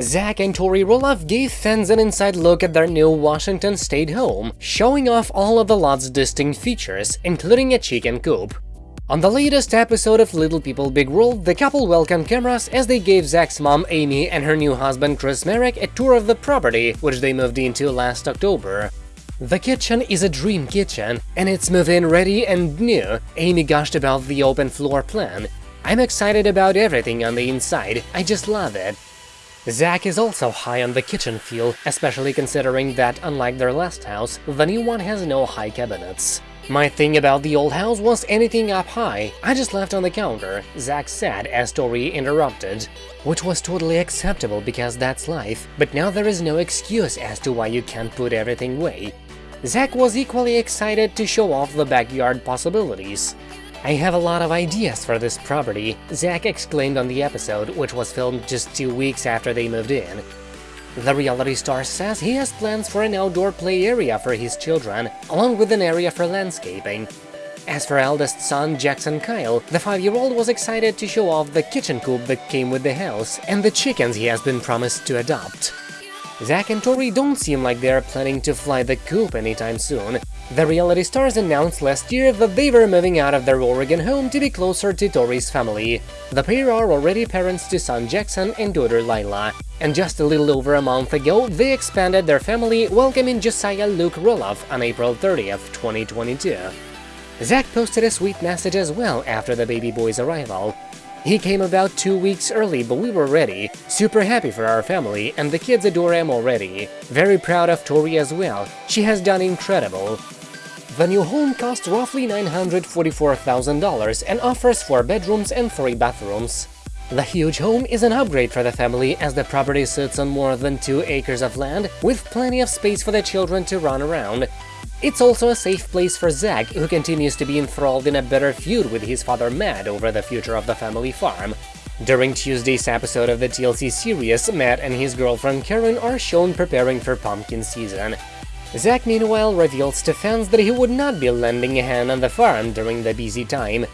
Zach and Tori Roloff gave fans an inside look at their new Washington State home, showing off all of the lot's distinct features, including a chicken coop. On the latest episode of Little People Big World, the couple welcomed cameras as they gave Zach's mom Amy and her new husband Chris Marek a tour of the property, which they moved into last October. The kitchen is a dream kitchen, and it's move-in ready and new. Amy gushed about the open floor plan. I'm excited about everything on the inside, I just love it. Zach is also high on the kitchen feel, especially considering that, unlike their last house, the new one has no high cabinets. My thing about the old house was anything up high, I just left on the counter, Zach said as Tori interrupted. Which was totally acceptable because that's life, but now there is no excuse as to why you can't put everything away. Zach was equally excited to show off the backyard possibilities. I have a lot of ideas for this property, Zach exclaimed on the episode, which was filmed just two weeks after they moved in. The reality star says he has plans for an outdoor play area for his children, along with an area for landscaping. As for eldest son Jackson Kyle, the five-year-old was excited to show off the kitchen coop that came with the house and the chickens he has been promised to adopt. Zach and Tori don't seem like they are planning to fly the coop anytime soon. The reality stars announced last year that they were moving out of their Oregon home to be closer to Tori's family. The pair are already parents to son Jackson and daughter Lilah, and just a little over a month ago they expanded their family, welcoming Josiah Luke Roloff on April 30th, 2022. Zach posted a sweet message as well after the baby boy's arrival. He came about two weeks early, but we were ready. Super happy for our family, and the kids adore him already. Very proud of Tori as well. She has done incredible. The new home cost roughly $944,000 and offers four bedrooms and three bathrooms. The huge home is an upgrade for the family as the property sits on more than two acres of land, with plenty of space for the children to run around. It's also a safe place for Zach, who continues to be enthralled in a bitter feud with his father Matt over the future of the family farm. During Tuesday's episode of the TLC series, Matt and his girlfriend Karen are shown preparing for pumpkin season. Zach meanwhile reveals to fans that he would not be lending a hand on the farm during the busy time.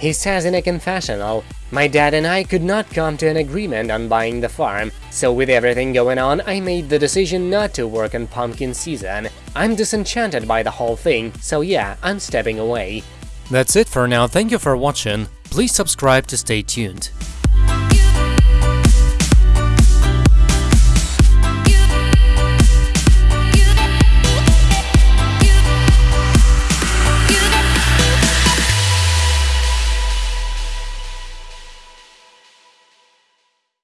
He says in a confessional, My dad and I could not come to an agreement on buying the farm, so with everything going on, I made the decision not to work on pumpkin season. I'm disenchanted by the whole thing, so yeah, I'm stepping away. That's it for now, thank you for watching, please subscribe to stay tuned.